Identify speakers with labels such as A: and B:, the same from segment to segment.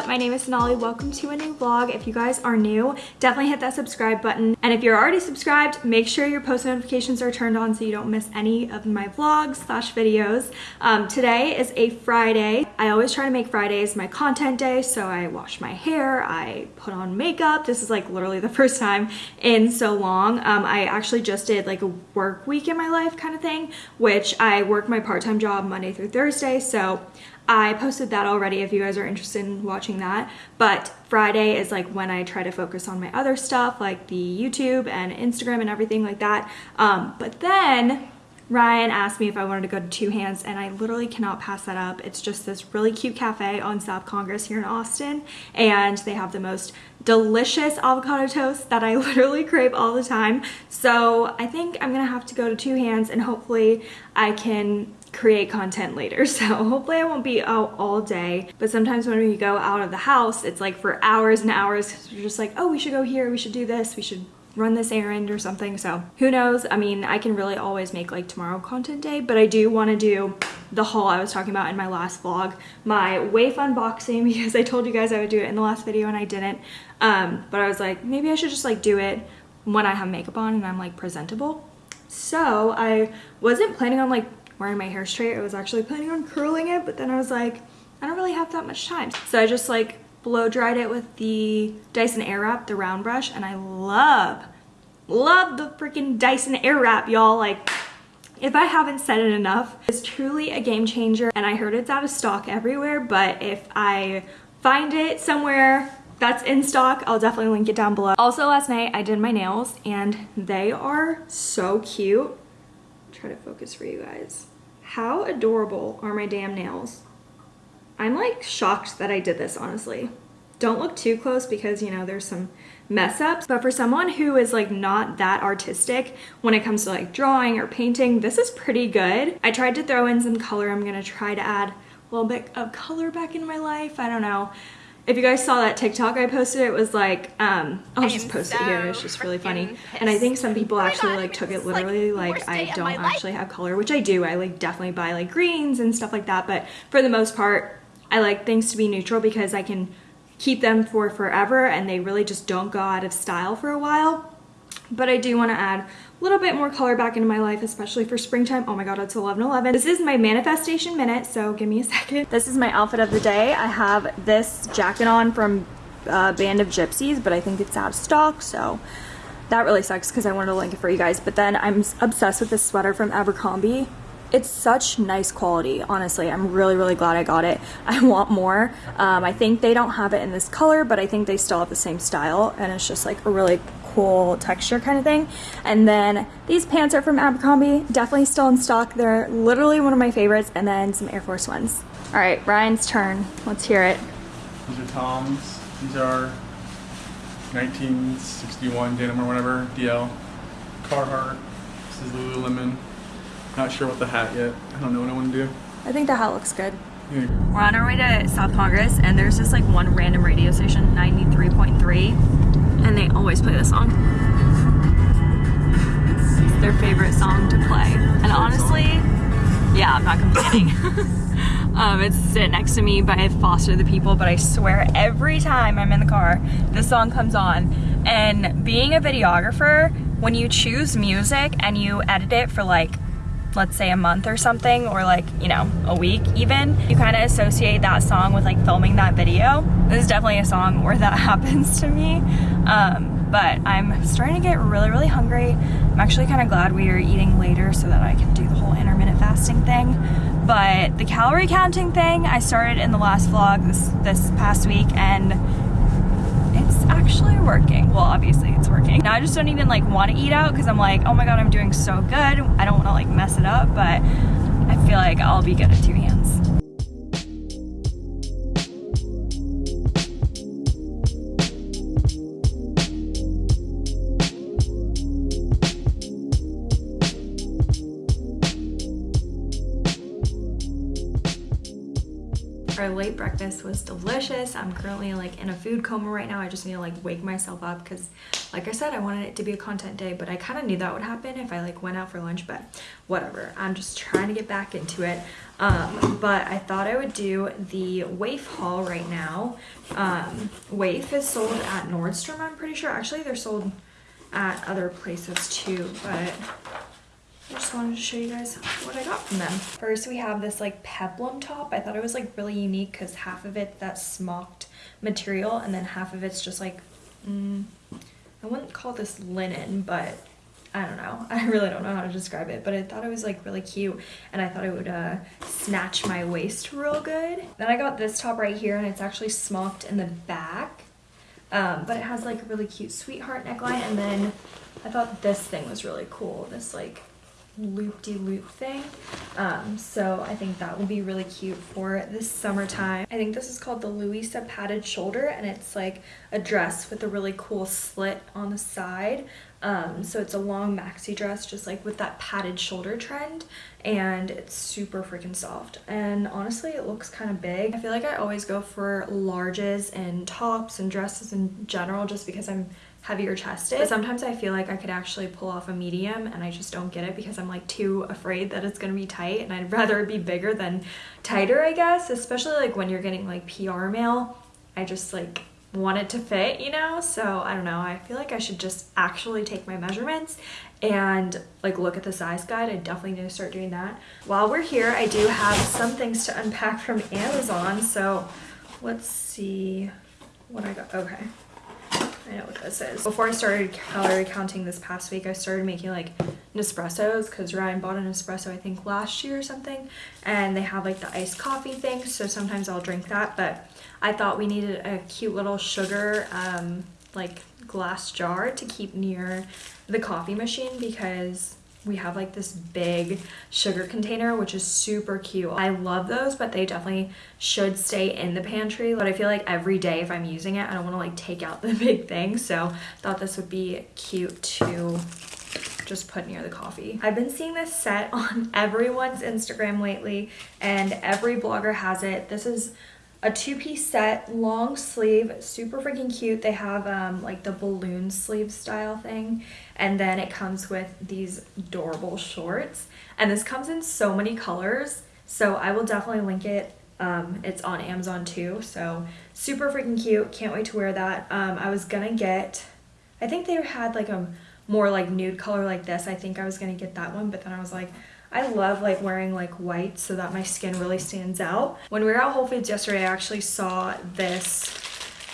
A: Up? My name is Sonali. Welcome to a new vlog. If you guys are new, definitely hit that subscribe button. And if you're already subscribed, make sure your post notifications are turned on so you don't miss any of my vlogs slash videos. Um, today is a Friday. I always try to make Fridays my content day, so I wash my hair, I put on makeup. This is like literally the first time in so long. Um, I actually just did like a work week in my life kind of thing, which I work my part-time job Monday through Thursday, so I posted that already if you guys are interested in watching that. But Friday is like when I try to focus on my other stuff like the YouTube and Instagram and everything like that. Um, but then Ryan asked me if I wanted to go to Two Hands and I literally cannot pass that up. It's just this really cute cafe on South Congress here in Austin and they have the most delicious avocado toast that I literally crave all the time. So I think I'm gonna have to go to Two Hands and hopefully I can create content later. So hopefully I won't be out all day. But sometimes when we go out of the house, it's like for hours and hours we're just like, oh, we should go here, we should do this, we should run this errand or something. So who knows? I mean, I can really always make like tomorrow content day, but I do want to do the haul I was talking about in my last vlog, my WAYF unboxing because I told you guys I would do it in the last video and I didn't. Um, but I was like, maybe I should just like do it when I have makeup on and I'm like presentable. So I wasn't planning on like wearing my hair straight. I was actually planning on curling it, but then I was like, I don't really have that much time. So I just like blow dried it with the Dyson Airwrap, the round brush, and I love, love the freaking Dyson Airwrap, y'all. Like, if I haven't said it enough, it's truly a game changer, and I heard it's out of stock everywhere, but if I find it somewhere that's in stock, I'll definitely link it down below. Also, last night I did my nails, and they are so cute. Try to focus for you guys. How adorable are my damn nails? I'm like shocked that I did this, honestly. Don't look too close because, you know, there's some mess ups. But for someone who is like not that artistic when it comes to like drawing or painting, this is pretty good. I tried to throw in some color. I'm gonna try to add a little bit of color back in my life. I don't know if you guys saw that TikTok I posted, it was like, um, I'll just post so it here. It's just really funny. Pissed. And I think some people actually like took it literally like, like I don't actually have color, which I do. I like definitely buy like greens and stuff like that. But for the most part, I like things to be neutral because I can keep them for forever and they really just don't go out of style for a while. But I do want to add little bit more color back into my life, especially for springtime. Oh my god, it's 11:11. This is my manifestation minute, so give me a second. This is my outfit of the day. I have this jacket on from uh, Band of Gypsies, but I think it's out of stock, so that really sucks because I wanted to link it for you guys. But then I'm obsessed with this sweater from Abercrombie. It's such nice quality, honestly. I'm really, really glad I got it. I want more. Um, I think they don't have it in this color, but I think they still have the same style, and it's just like a really cool texture kind of thing. And then these pants are from Abercrombie, definitely still in stock. They're literally one of my favorites. And then some Air Force Ones. All right, Ryan's turn. Let's hear it.
B: These are Tom's. These are 1961 denim or whatever, DL. Carhartt. This is Lululemon. Not sure what the hat yet. I don't know what I want to do.
A: I think the hat looks good. We're on our way to South Congress and there's just like one random radio station, 93.3 and they always play this song. It's their favorite song to play. And honestly, yeah, I'm not complaining. um, it's sit next to me by Foster the People, but I swear every time I'm in the car, this song comes on. And being a videographer, when you choose music and you edit it for like let's say a month or something or like you know a week even you kind of associate that song with like filming that video. This is definitely a song where that happens to me. Um, but I'm starting to get really really hungry. I'm actually kind of glad we are eating later so that I can do the whole intermittent fasting thing. But the calorie counting thing I started in the last vlog this this past week and working. Well, obviously it's working. Now I just don't even like want to eat out because I'm like, oh my god, I'm doing so good. I don't want to like mess it up, but I feel like I'll be good at two hands. Breakfast was delicious. I'm currently like in a food coma right now. I just need to like wake myself up because like I said, I wanted it to be a content day, but I kind of knew that would happen if I like went out for lunch, but whatever. I'm just trying to get back into it. Um, but I thought I would do the WAYF haul right now. Um, WAYF is sold at Nordstrom, I'm pretty sure. Actually, they're sold at other places too, but I just wanted to show you guys what I got from them. First, we have this like peplum top. I thought it was like really unique because half of it that smocked material and then half of it's just like, mm, I wouldn't call this linen, but I don't know. I really don't know how to describe it, but I thought it was like really cute and I thought it would uh, snatch my waist real good. Then I got this top right here and it's actually smocked in the back, um, but it has like a really cute sweetheart neckline and then I thought this thing was really cool. This like loop-de-loop -loop thing. Um, so I think that will be really cute for this summertime. I think this is called the Louisa padded shoulder and it's like a dress with a really cool slit on the side. Um, so it's a long maxi dress just like with that padded shoulder trend and it's super freaking soft and honestly it looks kind of big. I feel like I always go for larges and tops and dresses in general just because I'm heavier chested. But sometimes I feel like I could actually pull off a medium and I just don't get it because I'm like too afraid that it's gonna be tight and I'd rather it be bigger than tighter I guess. Especially like when you're getting like PR mail I just like want it to fit you know? So I don't know. I feel like I should just actually take my measurements and like look at the size guide. I definitely need to start doing that. While we're here I do have some things to unpack from Amazon. So let's see what I got. Okay I know what this is. Before I started calorie counting this past week, I started making like Nespressos because Ryan bought an espresso I think last year or something and they have like the iced coffee thing so sometimes I'll drink that but I thought we needed a cute little sugar um, like glass jar to keep near the coffee machine because we have like this big sugar container which is super cute i love those but they definitely should stay in the pantry but i feel like every day if i'm using it i don't want to like take out the big thing so thought this would be cute to just put near the coffee. I've been seeing this set on everyone's Instagram lately and every blogger has it. This is a two-piece set, long sleeve, super freaking cute. They have um, like the balloon sleeve style thing. And then it comes with these adorable shorts. And this comes in so many colors. So I will definitely link it. Um, it's on Amazon too. So super freaking cute. Can't wait to wear that. Um, I was gonna get, I think they had like a more like nude color like this. I think I was gonna get that one. But then I was like, I love like wearing like white so that my skin really stands out. When we were at Whole Foods yesterday, I actually saw this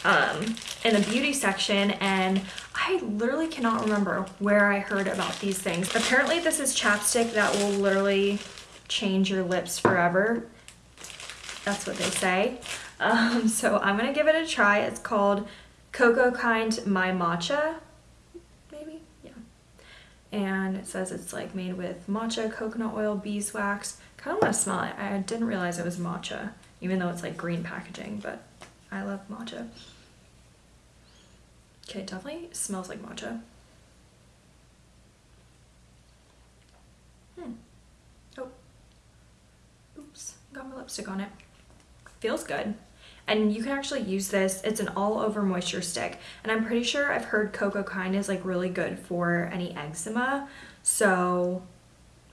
A: um, in the beauty section and I literally cannot remember where I heard about these things. Apparently this is chapstick that will literally change your lips forever. That's what they say. Um, so I'm gonna give it a try. It's called Cocokind My Matcha and it says it's like made with matcha, coconut oil, beeswax. Kind of want to smell it. I didn't realize it was matcha, even though it's like green packaging, but I love matcha. Okay, it definitely smells like matcha. Hmm. Oh. Oops, got my lipstick on it. Feels good and you can actually use this it's an all over moisture stick and I'm pretty sure I've heard Cocokind is like really good for any eczema so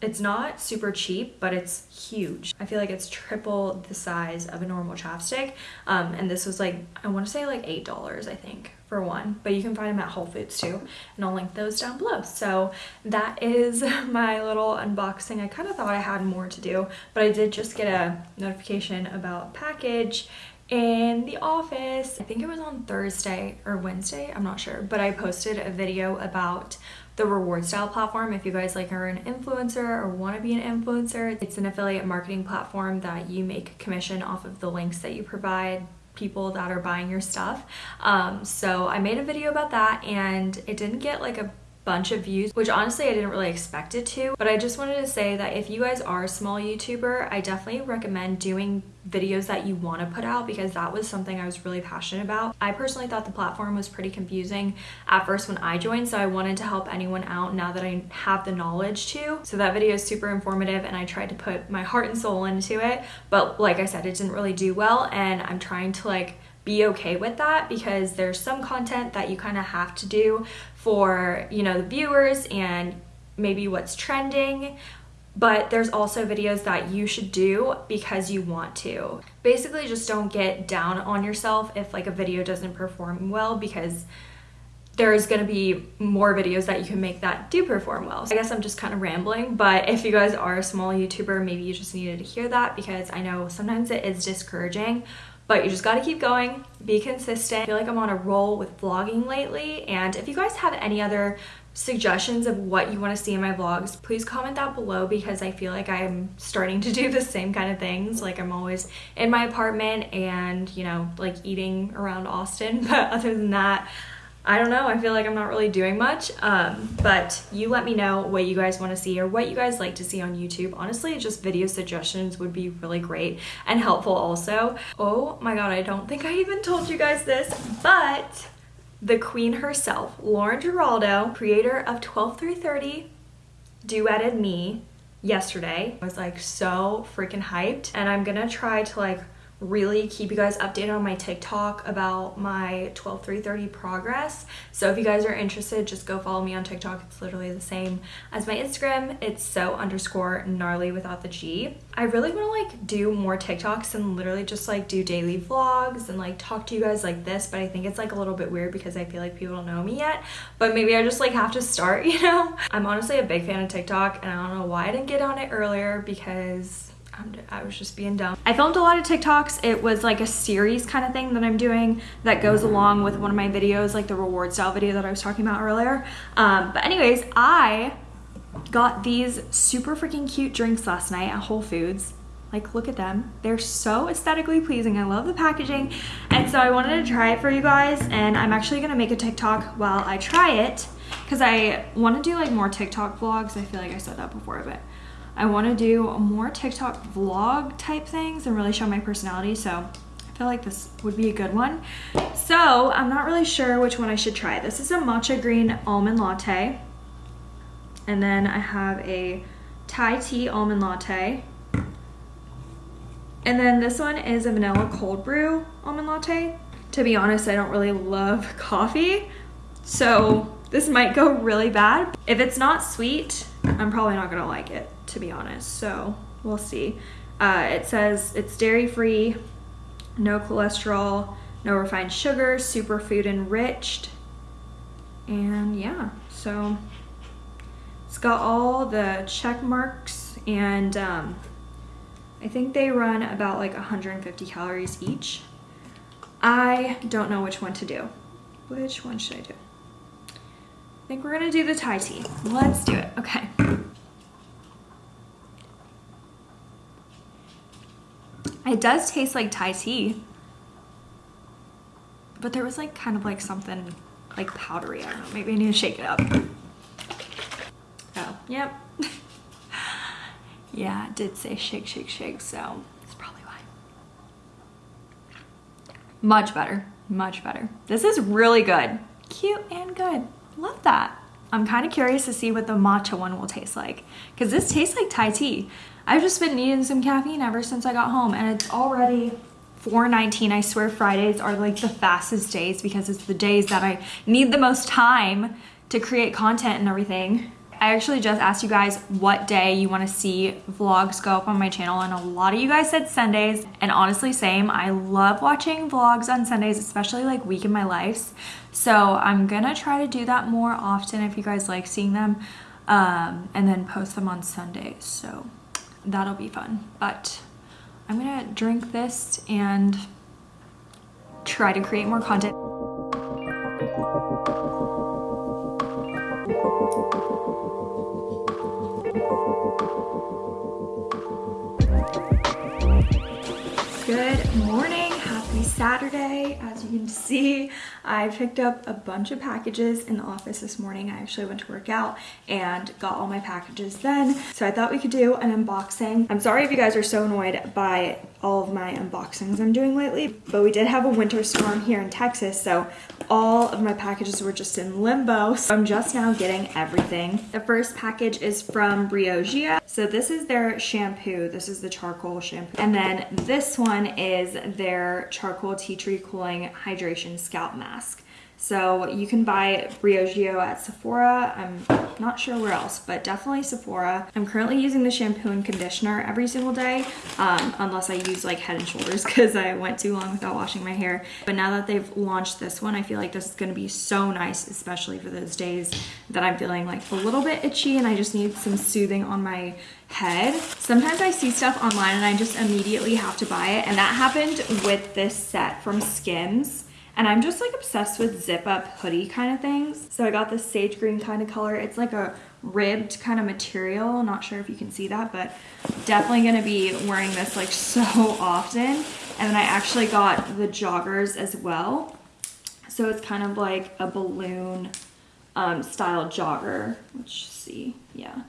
A: it's not super cheap, but it's huge. I feel like it's triple the size of a normal chapstick. Um, and this was like, I want to say like $8, I think, for one. But you can find them at Whole Foods too. And I'll link those down below. So that is my little unboxing. I kind of thought I had more to do, but I did just get a notification about package in the office. I think it was on Thursday or Wednesday, I'm not sure, but I posted a video about the rewardStyle platform if you guys like are an influencer or want to be an influencer it's an affiliate marketing platform that you make commission off of the links that you provide people that are buying your stuff um, so i made a video about that and it didn't get like a bunch of views, which honestly I didn't really expect it to. But I just wanted to say that if you guys are a small YouTuber, I definitely recommend doing videos that you want to put out because that was something I was really passionate about. I personally thought the platform was pretty confusing at first when I joined, so I wanted to help anyone out now that I have the knowledge to. So that video is super informative and I tried to put my heart and soul into it, but like I said, it didn't really do well and I'm trying to like be okay with that because there's some content that you kind of have to do for, you know, the viewers and maybe what's trending but there's also videos that you should do because you want to. Basically, just don't get down on yourself if like a video doesn't perform well because there's gonna be more videos that you can make that do perform well. So I guess I'm just kind of rambling, but if you guys are a small YouTuber, maybe you just needed to hear that because I know sometimes it is discouraging, but you just gotta keep going, be consistent. I feel like I'm on a roll with vlogging lately, and if you guys have any other suggestions of what you want to see in my vlogs, please comment that below because I feel like I'm starting to do the same kind of things. Like I'm always in my apartment and, you know, like eating around Austin. But other than that, I don't know. I feel like I'm not really doing much. Um, but you let me know what you guys want to see or what you guys like to see on YouTube. Honestly, just video suggestions would be really great and helpful also. Oh my god, I don't think I even told you guys this, but the queen herself, Lauren Giraldo, creator of 12330, duetted me yesterday. I was like so freaking hyped and I'm gonna try to like really keep you guys updated on my TikTok about my 12330 progress. So if you guys are interested, just go follow me on TikTok. It's literally the same as my Instagram. It's so underscore gnarly without the G. I really want to like do more TikToks and literally just like do daily vlogs and like talk to you guys like this, but I think it's like a little bit weird because I feel like people don't know me yet, but maybe I just like have to start, you know? I'm honestly a big fan of TikTok and I don't know why I didn't get on it earlier because i was just being dumb. I filmed a lot of TikToks. It was like a series kind of thing that I'm doing that goes along with one of my videos, like the rewardStyle video that I was talking about earlier. Um, but anyways, I got these super freaking cute drinks last night at Whole Foods. Like, look at them. They're so aesthetically pleasing. I love the packaging. And so I wanted to try it for you guys. And I'm actually going to make a TikTok while I try it. Because I want to do like more TikTok vlogs. I feel like I said that before, but I want to do more TikTok vlog type things and really show my personality. So I feel like this would be a good one. So I'm not really sure which one I should try. This is a matcha green almond latte. And then I have a Thai tea almond latte. And then this one is a vanilla cold brew almond latte. To be honest, I don't really love coffee. So this might go really bad. If it's not sweet, I'm probably not gonna like it to be honest. So we'll see. Uh, it says it's dairy free, no cholesterol, no refined sugar, superfood enriched. And yeah, so it's got all the check marks and um, I think they run about like 150 calories each. I don't know which one to do. Which one should I do? I think we're gonna do the Thai tea. Let's do it, okay. It does taste like Thai tea. But there was like kind of like something like powdery. I don't know. Maybe I need to shake it up. Oh, yep. yeah, it did say shake, shake, shake. So that's probably why. Much better. Much better. This is really good. Cute and good. Love that. I'm kind of curious to see what the matcha one will taste like. Because this tastes like Thai tea. I've just been needing some caffeine ever since I got home and it's already 4.19. I swear Fridays are like the fastest days because it's the days that I need the most time to create content and everything. I actually just asked you guys what day you want to see vlogs go up on my channel and a lot of you guys said Sundays and honestly same I love watching vlogs on Sundays especially like week in my lives so I'm gonna try to do that more often if you guys like seeing them um, and then post them on Sundays so that'll be fun. But I'm gonna drink this and try to create more content. Saturday. As you can see, I picked up a bunch of packages in the office this morning. I actually went to work out and got all my packages then. So I thought we could do an unboxing. I'm sorry if you guys are so annoyed by all of my unboxings I'm doing lately. But we did have a winter storm here in Texas, so all of my packages were just in limbo. So I'm just now getting everything. The first package is from Briogeo. So this is their shampoo. This is the charcoal shampoo. And then this one is their charcoal tea tree cooling hydration scalp mask. So you can buy Briogeo at Sephora. I'm not sure where else, but definitely Sephora. I'm currently using the shampoo and conditioner every single day, um, unless I use like Head & Shoulders because I went too long without washing my hair. But now that they've launched this one, I feel like this is gonna be so nice, especially for those days that I'm feeling like a little bit itchy and I just need some soothing on my head. Sometimes I see stuff online and I just immediately have to buy it. And that happened with this set from Skims. And I'm just like obsessed with zip up hoodie kind of things. So I got this sage green kind of color. It's like a ribbed kind of material. Not sure if you can see that, but definitely gonna be wearing this like so often. And then I actually got the joggers as well. So it's kind of like a balloon um, style jogger, which see, yeah.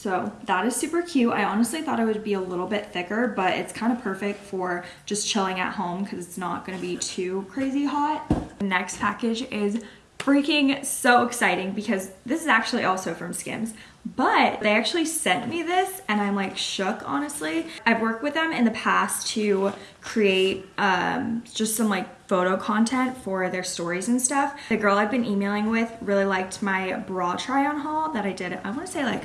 A: So that is super cute. I honestly thought it would be a little bit thicker, but it's kind of perfect for just chilling at home because it's not gonna be too crazy hot. The next package is freaking so exciting because this is actually also from Skims, but they actually sent me this and I'm like shook, honestly. I've worked with them in the past to create um, just some like photo content for their stories and stuff. The girl I've been emailing with really liked my bra try on haul that I did, I wanna say like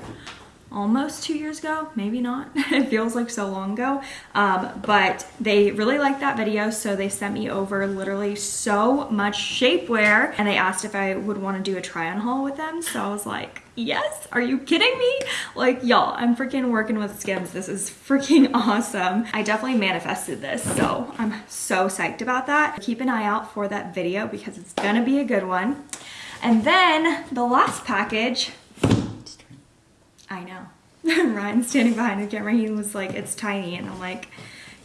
A: almost two years ago, maybe not. it feels like so long ago. Um, but they really liked that video, so they sent me over literally so much shapewear and they asked if I would want to do a try on haul with them. So I was like, yes, are you kidding me? Like, y'all, I'm freaking working with Skims. This is freaking awesome. I definitely manifested this, so I'm so psyched about that. Keep an eye out for that video because it's gonna be a good one. And then the last package I know. Ryan standing behind the camera, he was like, it's tiny. And I'm like,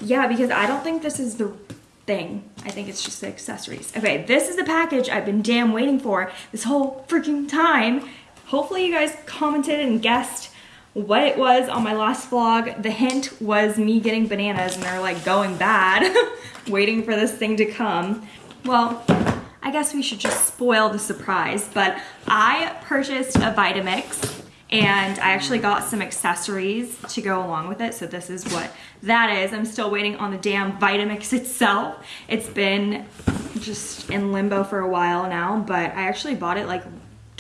A: yeah, because I don't think this is the thing. I think it's just the accessories. Okay, this is the package I've been damn waiting for this whole freaking time. Hopefully you guys commented and guessed what it was on my last vlog. The hint was me getting bananas and they're like going bad, waiting for this thing to come. Well, I guess we should just spoil the surprise, but I purchased a Vitamix and I actually got some accessories to go along with it. So this is what that is. I'm still waiting on the damn Vitamix itself. It's been just in limbo for a while now, but I actually bought it like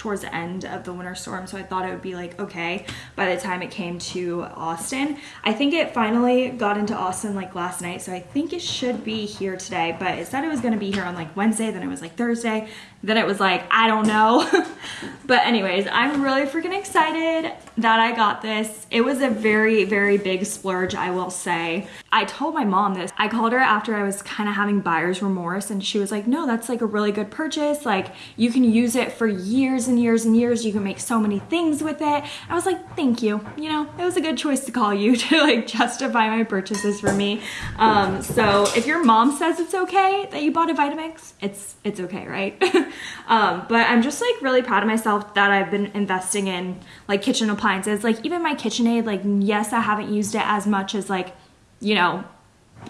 A: towards the end of the winter storm so I thought it would be like okay by the time it came to Austin. I think it finally got into Austin like last night so I think it should be here today but it said it was gonna be here on like Wednesday then it was like Thursday then it was like I don't know but anyways I'm really freaking excited that I got this. It was a very very big splurge I will say. I told my mom this. I called her after I was kind of having buyer's remorse and she was like no that's like a really good purchase like you can use it for years and years and years. You can make so many things with it. I was like, thank you. You know, it was a good choice to call you to like justify my purchases for me. Um, so if your mom says it's okay that you bought a Vitamix, it's it's okay, right? um, but I'm just like really proud of myself that I've been investing in like kitchen appliances. Like even my KitchenAid, like yes, I haven't used it as much as like, you know,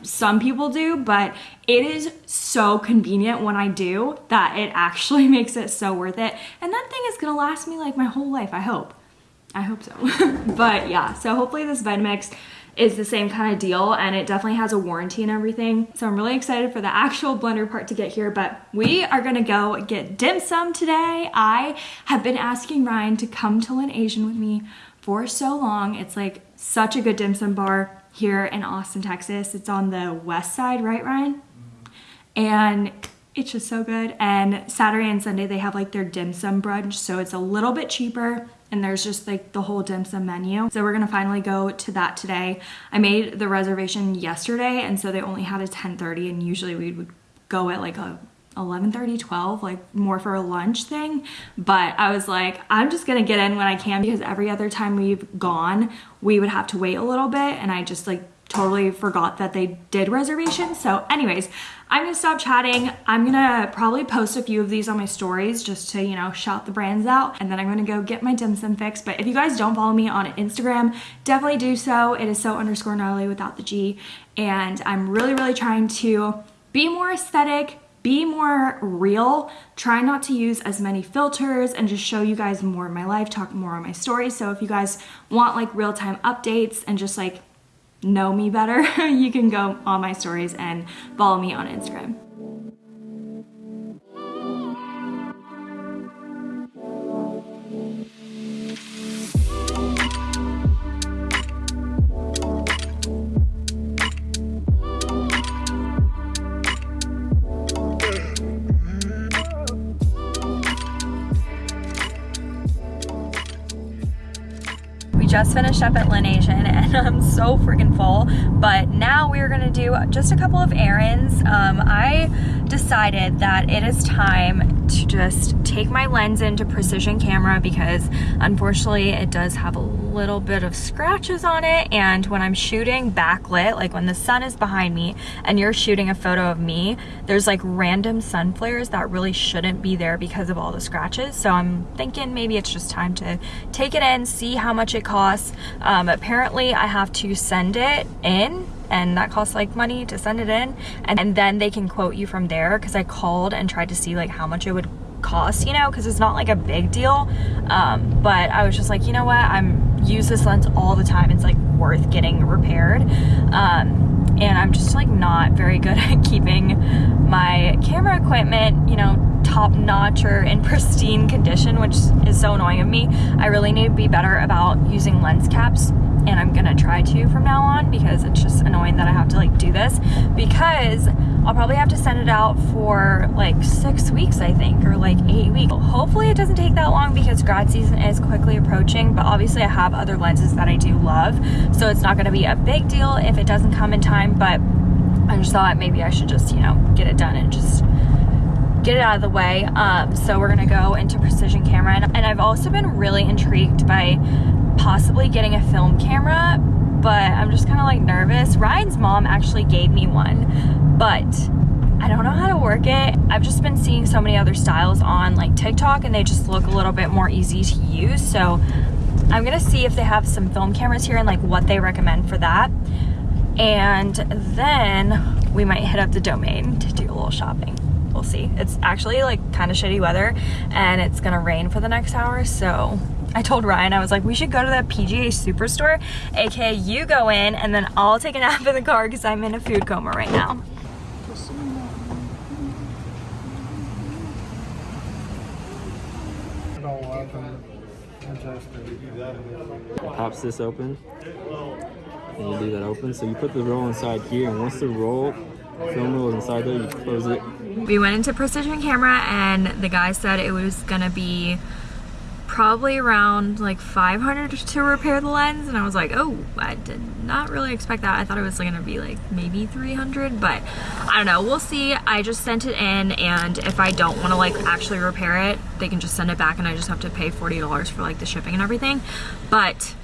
A: some people do, but it is so convenient when I do that it actually makes it so worth it. And that thing is gonna last me like my whole life, I hope. I hope so. but yeah, so hopefully this Vitamix is the same kind of deal and it definitely has a warranty and everything. So I'm really excited for the actual blender part to get here, but we are gonna go get dim sum today. I have been asking Ryan to come to Lin Asian with me for so long. It's like such a good dim sum bar here in Austin, Texas. It's on the west side, right, Ryan? And it's just so good. And Saturday and Sunday, they have like their dim sum brunch. So it's a little bit cheaper and there's just like the whole dim sum menu. So we're gonna finally go to that today. I made the reservation yesterday and so they only had a 10.30 and usually we would go at like a 11:30, 12, like more for a lunch thing. But I was like, I'm just gonna get in when I can because every other time we've gone, we would have to wait a little bit and I just like totally forgot that they did reservations. So anyways, I'm gonna stop chatting. I'm gonna probably post a few of these on my stories just to, you know, shout the brands out. And then I'm gonna go get my dim sum fix. But if you guys don't follow me on Instagram, definitely do so. It is so underscore gnarly without the G. And I'm really, really trying to be more aesthetic, be more real, try not to use as many filters and just show you guys more of my life, talk more on my stories. So if you guys want like real-time updates and just like know me better, you can go on my stories and follow me on Instagram. Just finished up at Lin Asian and I'm so freaking full. But now we're gonna do just a couple of errands. Um, I decided that it is time to just take my lens into precision camera because unfortunately it does have a little bit of scratches on it. And when I'm shooting backlit like when the sun is behind me and you're shooting a photo of me there's like random sun flares that really shouldn't be there because of all the scratches. So I'm thinking maybe it's just time to take it in see how much it costs. Um, apparently I have to send it in and that costs like money to send it in. And, and then they can quote you from there because I called and tried to see like how much it would cost you know because it's not like a big deal. Um, but I was just like you know what? I'm use this lens all the time. It's like worth getting repaired. Um, and I'm just like not very good at keeping my camera equipment you know top notch or in pristine condition which is so annoying of me. I really need to be better about using lens caps and I'm gonna try to from now on because it's just annoying that I have to like do this. Because I'll probably have to send it out for like six weeks I think or like eight weeks. Hopefully it doesn't take that long because grad season is quickly approaching but obviously I have other lenses that I do love so it's not gonna be a big deal if it doesn't come in time but I just thought maybe I should just you know get it done and just get it out of the way. Um, so we're gonna go into precision camera. And, and I've also been really intrigued by possibly getting a film camera, but I'm just kind of like nervous. Ryan's mom actually gave me one, but I don't know how to work it. I've just been seeing so many other styles on like TikTok and they just look a little bit more easy to use. So I'm gonna see if they have some film cameras here and like what they recommend for that. And then we might hit up the domain to do a little shopping. We'll see. It's actually like kind of shitty weather and it's gonna rain for the next hour. So I told Ryan, I was like, we should go to the PGA Superstore, aka you go in and then I'll take a nap in the car because I'm in a food coma right now.
C: Pops this open and you do that open. So you put the roll inside here and once the roll film roll is inside there, you close it.
A: We went into precision camera and the guy said it was gonna be probably around like 500 to repair the lens and I was like oh I did not really expect that I thought it was gonna be like maybe 300 but I don't know we'll see I just sent it in and if I don't want to like actually repair it they can just send it back and I just have to pay $40 for like the shipping and everything but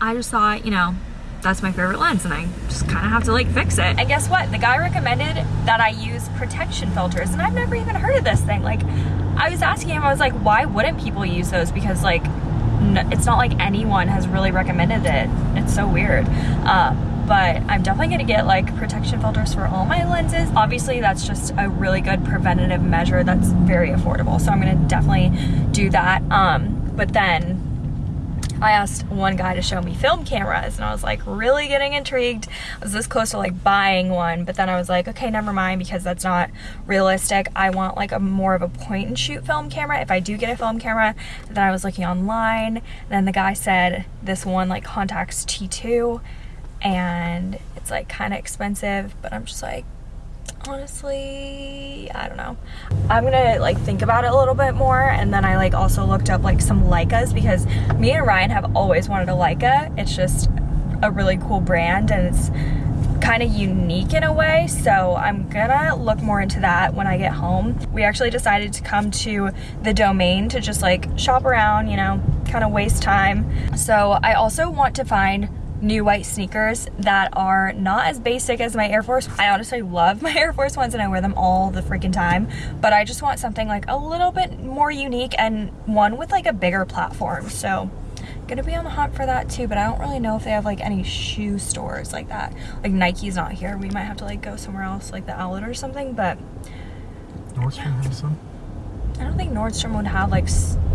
A: I just thought you know that's my favorite lens and I just kind of have to like fix it. And guess what? The guy recommended that I use protection filters and I've never even heard of this thing. Like I was asking him, I was like, why wouldn't people use those? Because like, it's not like anyone has really recommended it. It's so weird. Um, but I'm definitely gonna get like protection filters for all my lenses. Obviously that's just a really good preventative measure that's very affordable. So I'm gonna definitely do that. Um, but then I asked one guy to show me film cameras and I was like really getting intrigued. I was this close to like buying one, but then I was like, okay, never mind because that's not realistic. I want like a more of a point and shoot film camera if I do get a film camera. Then I was looking online. Then the guy said this one like Contax T2 and it's like kind of expensive, but I'm just like, honestly i don't know. I'm gonna like think about it a little bit more and then i like also looked up like some leicas because me and ryan have always wanted a leica. It's just a really cool brand and it's kind of unique in a way so i'm gonna look more into that when i get home. We actually decided to come to the domain to just like shop around you know kind of waste time. So i also want to find new white sneakers that are not as basic as my Air Force. I honestly love my Air Force ones and I wear them all the freaking time, but I just want something like a little bit more unique and one with like a bigger platform. So gonna be on the hunt for that too, but I don't really know if they have like any shoe stores like that. Like Nike's not here. We might have to like go somewhere else like the outlet or something, but
B: Nordstrom has some.
A: I don't think Nordstrom would have like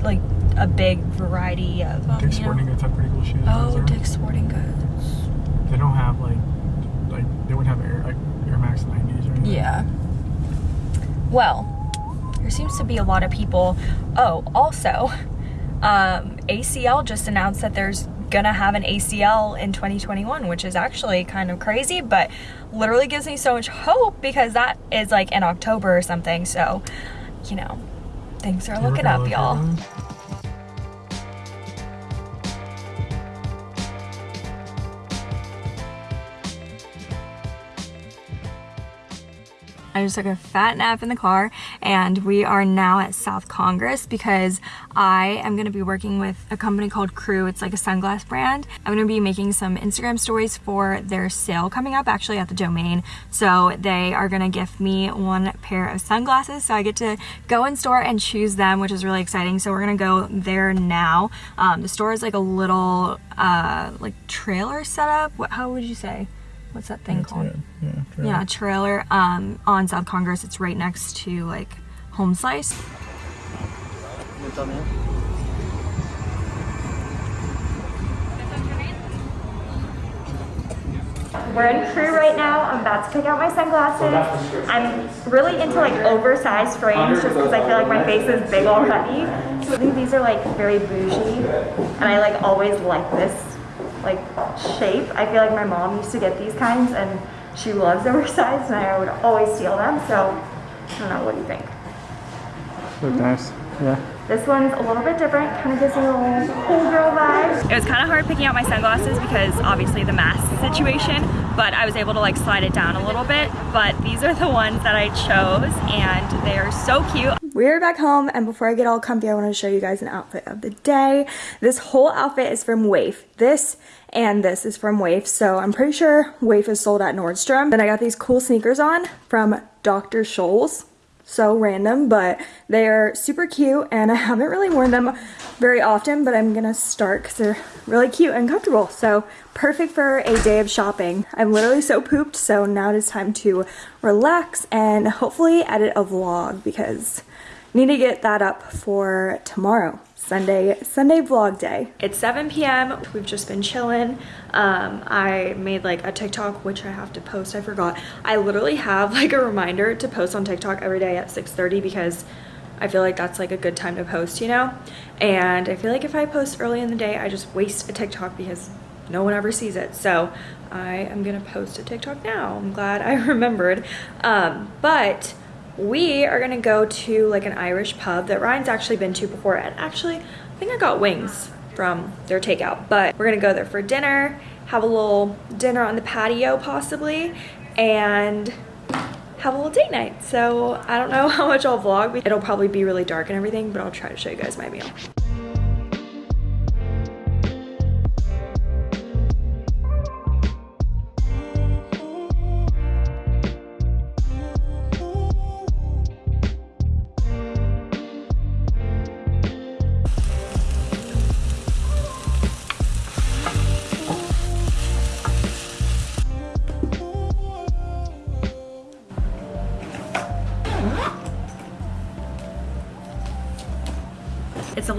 A: like a big variety of um,
B: Dick's Sporting
A: know.
B: Goods have pretty cool shoes.
A: Oh, Dick's Sporting Goods.
B: They don't have like, like they wouldn't have Air like Air Max 90s or anything.
A: Yeah. Well, there seems to be a lot of people. Oh, also, um, ACL just announced that there's gonna have an ACL in 2021, which is actually kind of crazy, but literally gives me so much hope because that is like in October or something. So, you know, things are
B: You ever
A: looking up, y'all. I just took a fat nap in the car and we are now at South Congress because I am going to be working with a company called Krewe. It's like a sunglass brand. I'm going to be making some Instagram stories for their sale coming up actually at the domain. So they are going to gift me one pair of sunglasses so I get to go in store and choose them, which is really exciting. So we're going to go there now. Um, the store is like a little uh, like trailer setup. What, how would you say? What's that thing
B: That's
A: called?
B: it. Yeah. true.
A: Yeah, trailer um, on South Congress. It's right next to like Home Slice. We're in Krewe right now. I'm about to pick out my sunglasses. I'm really into like oversized frames just because I feel like my face is big already. So I think these are like very bougie and I like always like this like shape. I feel like my mom used to get these kinds and she loves oversized and I would always steal them. So I don't know, what do you think?
B: Look nice. Yeah.
A: This one's a little bit different, kind of gives me a little cool girl vibe. It was kind of hard picking out my sunglasses because obviously the mask situation, but I was able to like slide it down a little bit. But these are the ones that I chose and they are so cute. We're back home and before I get all comfy, I want to show you guys an outfit of the day. This whole outfit is from WAYF. This and this is from WAYF, so I'm pretty sure WAYF is sold at Nordstrom. Then I got these cool sneakers on from Dr. Scholl's so random, but they are super cute and I haven't really worn them very often, but I'm gonna start because they're really cute and comfortable. So perfect for a day of shopping. I'm literally so pooped, so now it is time to relax and hopefully edit a vlog because need to get that up for tomorrow. Sunday, Sunday vlog day. It's 7 p.m. We've just been chilling. Um, I made like a TikTok, which I have to post. I forgot. I literally have like a reminder to post on TikTok every day at 6:30 because I feel like that's like a good time to post, you know? And I feel like if I post early in the day, I just waste a TikTok because no one ever sees it. So I am gonna post a TikTok now. I'm glad I remembered. Um, but we are gonna go to like an Irish pub that Ryan's actually been to before and actually I think I got wings from their takeout but we're gonna go there for dinner have a little dinner on the patio possibly and have a little date night. So I don't know how much I'll vlog it'll probably be really dark and everything but I'll try to show you guys my meal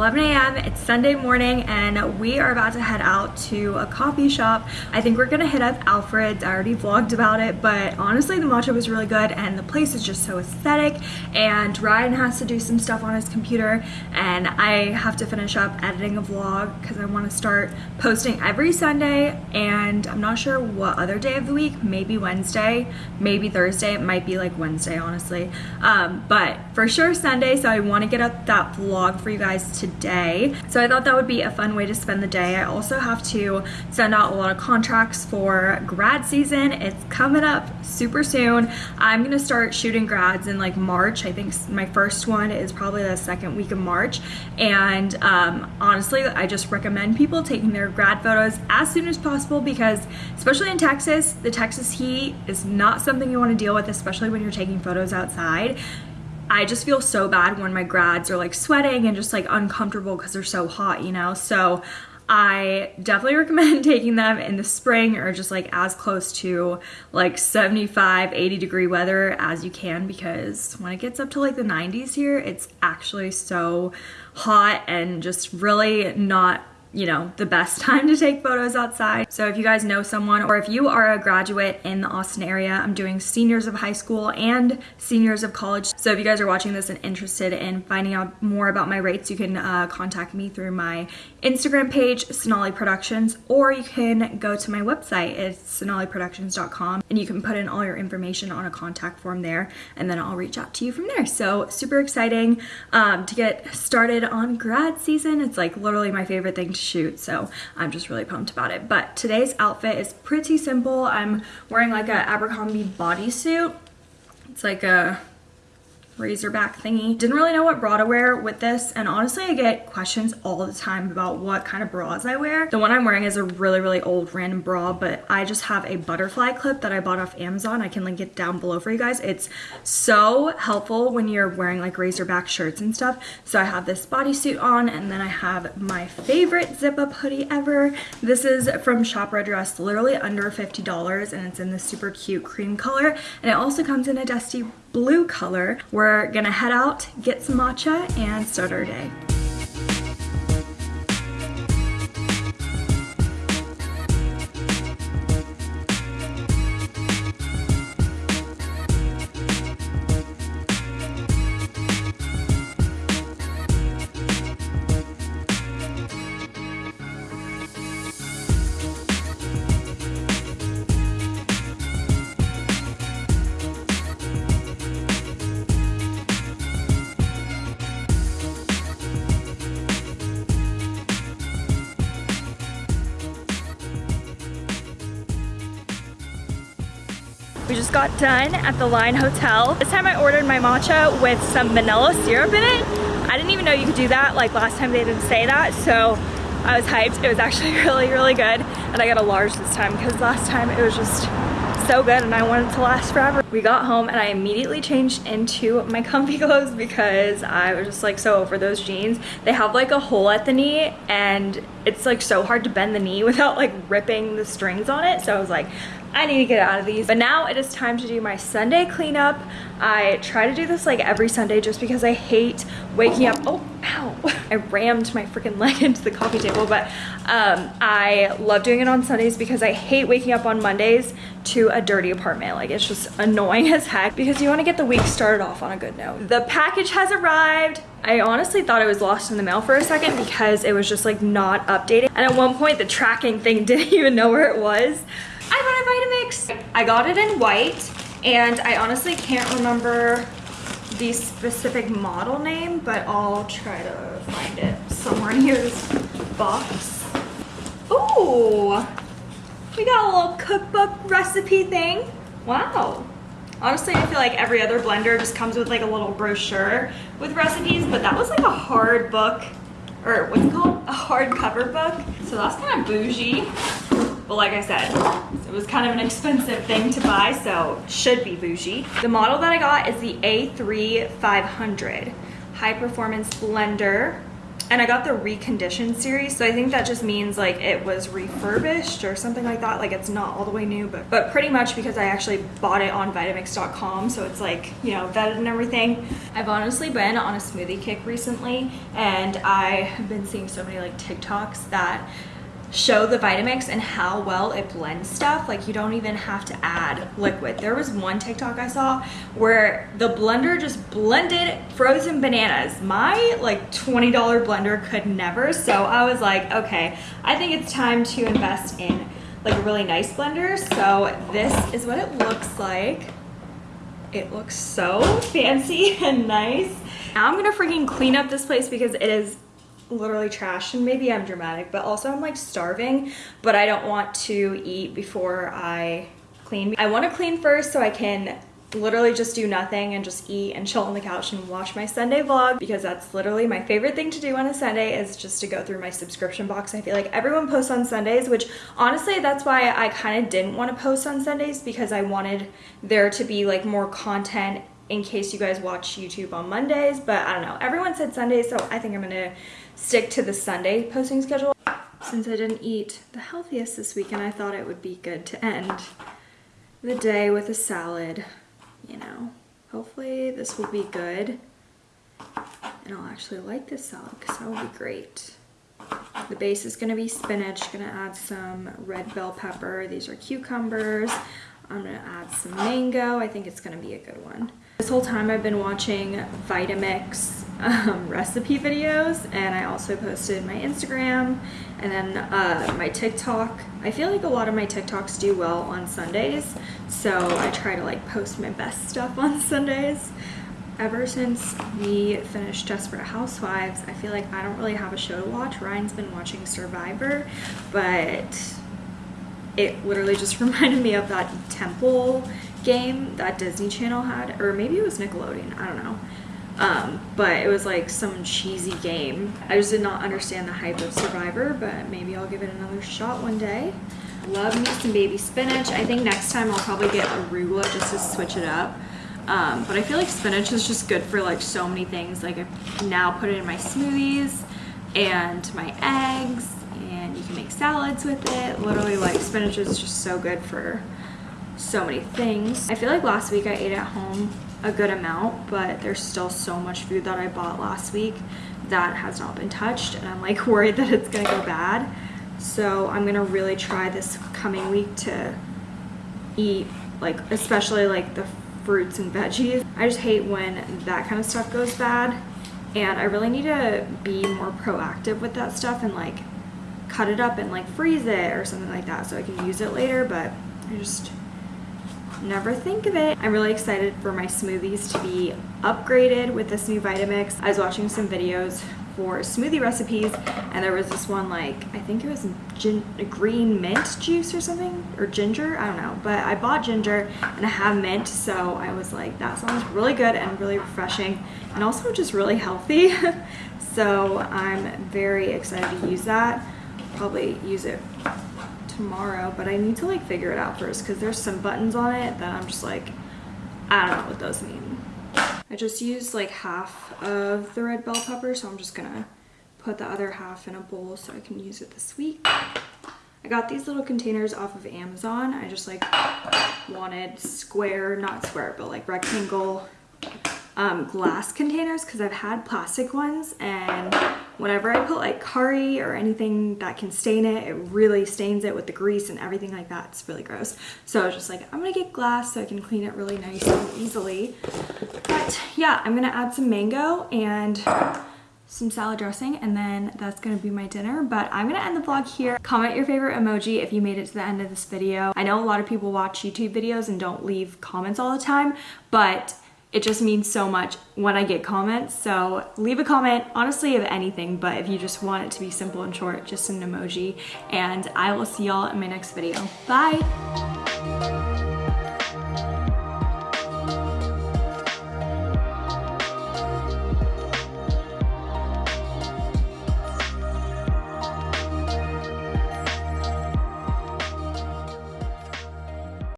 A: 11 a.m. It's Sunday morning and we are about to head out to a coffee shop. I think we're gonna hit up Alfred's. I already vlogged about it, but honestly the matcha was really good and the place is just so aesthetic and Ryan has to do some stuff on his computer and I have to finish up editing a vlog because I want to start posting every Sunday and I'm not sure what other day of the week, maybe Wednesday, maybe Thursday, it might be like Wednesday honestly, um, but for sure Sunday so I want to get up that vlog for you guys guys today. So I thought that would be a fun way to spend the day. I also have to send out a lot of contracts for grad season. It's coming up super soon. I'm gonna start shooting grads in like March. I think my first one is probably the second week of March. And um, honestly, I just recommend people taking their grad photos as soon as possible because especially in Texas, the Texas heat is not something you wanna deal with, especially when you're taking photos outside. I just feel so bad when my grads are like sweating and just like uncomfortable because they're so hot, you know? So I definitely recommend taking them in the spring or just like as close to like 75, 80 degree weather as you can because when it gets up to like the 90s here, it's actually so hot and just really not you know, the best time to take photos outside. So if you guys know someone or if you are a graduate in the Austin area, I'm doing seniors of high school and seniors of college. So if you guys are watching this and interested in finding out more about my rates, you can uh, contact me through my Instagram page, Sonali Productions, or you can go to my website. It's sonaliproductions.com and you can put in all your information on a contact form there and then I'll reach out to you from there. So super exciting um, to get started on grad season. It's like literally my favorite thing to shoot so I'm just really pumped about it. But today's outfit is pretty simple. I'm wearing like a Abercrombie bodysuit. It's like a razorback thingy. Didn't really know what bra to wear with this and honestly I get questions all the time about what kind of bras I wear. The one I'm wearing is a really really old random bra but I just have a butterfly clip that I bought off Amazon. I can link it down below for you guys. It's so helpful when you're wearing like razorback shirts and stuff. So I have this bodysuit on and then I have my favorite zip up hoodie ever. This is from Shop Red Dress, literally under $50 and it's in this super cute cream color and it also comes in a dusty blue color. We're gonna head out, get some matcha, and start our day. Got done at the Line Hotel. This time I ordered my matcha with some vanilla syrup in it. I didn't even know you could do that. Like last time they didn't say that. So I was hyped. It was actually really, really good. And I got a large this time because last time it was just so good and I wanted to last forever. We got home and I immediately changed into my comfy clothes because I was just like so over those jeans. They have like a hole at the knee and it's like so hard to bend the knee without like ripping the strings on it. So I was like, I need to get out of these. But now it is time to do my Sunday cleanup. I try to do this like every Sunday just because I hate waking up. Oh, ow. I rammed my freaking leg into the coffee table, but um, I love doing it on Sundays because I hate waking up on Mondays to a dirty apartment. Like it's just annoying as heck because you want to get the week started off on a good note. The package has arrived. I honestly thought it was lost in the mail for a second because it was just like not updated. And at one point the tracking thing didn't even know where it was. I bought a Vitamix. I got it in white and I honestly can't remember the specific model name, but I'll try to find it somewhere in this box. Ooh, we got a little cookbook recipe thing. Wow. Honestly, I feel like every other blender just comes with like a little brochure with recipes, but that was like a hard book, or what's it called? A hardcover book. So that's kind of bougie. But like I said, it was kind of an expensive thing to buy, so should be bougie. The model that I got is the A3 500 high performance blender. And I got the reconditioned series, so I think that just means like it was refurbished or something like that. Like it's not all the way new, but, but pretty much because I actually bought it on Vitamix.com, so it's like, you know, vetted and everything. I've honestly been on a smoothie kick recently, and I have been seeing so many like TikToks that show the Vitamix and how well it blends stuff. Like you don't even have to add liquid. There was one TikTok I saw where the blender just blended frozen bananas. My like $20 blender could never. So I was like, okay, I think it's time to invest in like a really nice blender. So this is what it looks like. It looks so fancy and nice. Now I'm gonna freaking clean up this place because it is literally trashed and maybe I'm dramatic, but also I'm like starving, but I don't want to eat before I clean. I want to clean first so I can literally just do nothing and just eat and chill on the couch and watch my Sunday vlog because that's literally my favorite thing to do on a Sunday is just to go through my subscription box. I feel like everyone posts on Sundays, which honestly, that's why I kind of didn't want to post on Sundays because I wanted there to be like more content in case you guys watch YouTube on Mondays, but I don't know. Everyone said Sundays, so I think I'm gonna stick to the Sunday posting schedule. Since I didn't eat the healthiest this weekend, I thought it would be good to end the day with a salad you know, hopefully this will be good and I'll actually like this salad because that will be great. The base is going to be spinach, going to add some red bell pepper. These are cucumbers. I'm going to add some mango. I think it's going to be a good one. This whole time I've been watching Vitamix um, recipe videos and I also posted my Instagram and then uh, my TikTok. I feel like a lot of my TikToks do well on Sundays so I try to like post my best stuff on Sundays. Ever since we finished Desperate Housewives, I feel like I don't really have a show to watch. Ryan's been watching Survivor, but it literally just reminded me of that temple game that Disney Channel had, or maybe it was Nickelodeon, I don't know. Um, but it was like some cheesy game. I just did not understand the hype of Survivor, but maybe I'll give it another shot one day. Love me some baby spinach. I think next time I'll probably get arugula just to switch it up. Um, but I feel like spinach is just good for like so many things. Like I now put it in my smoothies and my eggs and you can make salads with it. Literally like spinach is just so good for so many things. I feel like last week I ate at home a good amount, but there's still so much food that I bought last week that has not been touched and I'm like worried that it's gonna go bad. So I'm gonna really try this coming week to eat like especially like the fruits and veggies. I just hate when that kind of stuff goes bad and I really need to be more proactive with that stuff and like cut it up and like freeze it or something like that so I can use it later but I just never think of it. I'm really excited for my smoothies to be upgraded with this new Vitamix. I was watching some videos for smoothie recipes and there was this one like I think it was green mint juice or something or ginger I don't know but I bought ginger and I have mint so I was like that sounds really good and really refreshing and also just really healthy so I'm very excited to use that probably use it tomorrow, but I need to like figure it out first because there's some buttons on it that I'm just like, I don't know what those mean. I just used like half of the red bell pepper, so I'm just gonna put the other half in a bowl so I can use it this week. I got these little containers off of Amazon. I just like wanted square, not square, but like rectangle um, glass containers because I've had plastic ones and whenever I put like curry or anything that can stain it, it really stains it with the grease and everything like that. It's really gross. So I was just like, I'm gonna get glass so I can clean it really nice and easily. But yeah, I'm gonna add some mango and some salad dressing and then that's gonna be my dinner but I'm gonna end the vlog here comment your favorite emoji if you made it to the end of this video I know a lot of people watch YouTube videos and don't leave comments all the time but it just means so much when I get comments. So leave a comment, honestly, of anything, but if you just want it to be simple and short, just an emoji. And I will see y'all in my next video. Bye!